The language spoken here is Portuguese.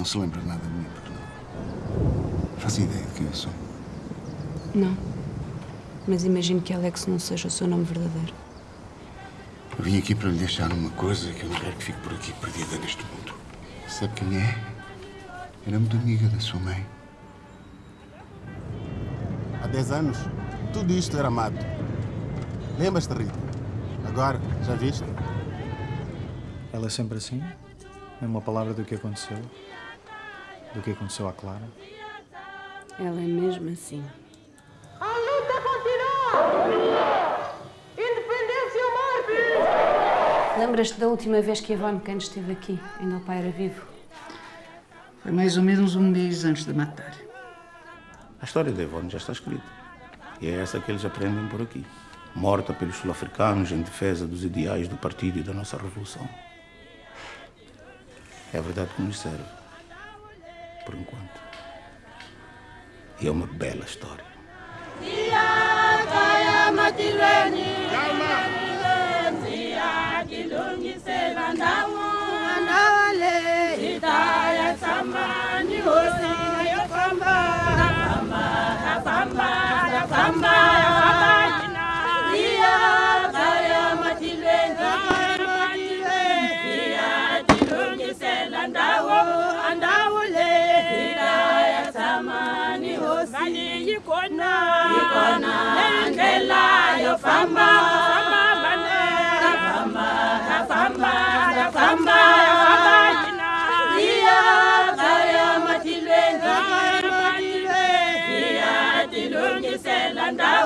Não se lembra de nada de mim, porque não. Faço ideia de quem eu sou. Não. Mas imagino que Alex não seja o seu nome verdadeiro. Eu vim aqui para lhe deixar uma coisa que eu não quero que fique por aqui perdida neste mundo. Sabe quem é? Era muito amiga da sua mãe. Há 10 anos, tudo isto era mato. Lembras-te, Rita? Agora, já viste? Ela é sempre assim? Nem uma palavra do que aconteceu? Do que aconteceu à Clara? Ela é mesmo assim. A luta continua! Independência ou morte! Lembras-te da última vez que Ivone Cano esteve aqui? Ainda o pai era vivo? Foi mais ou menos um mês antes de matar. A história de Ivone já está escrita. E é essa que eles aprendem por aqui. Morta pelos sul-africanos em defesa dos ideais do partido e da nossa revolução. É a verdade que nos serve. Por enquanto. E é uma bela história. mali yi kona yi kona ndlela yo famba famba ta famba ta famba ta famba iya kaya matilweni kaya matilweni iya tilungisela ndhawu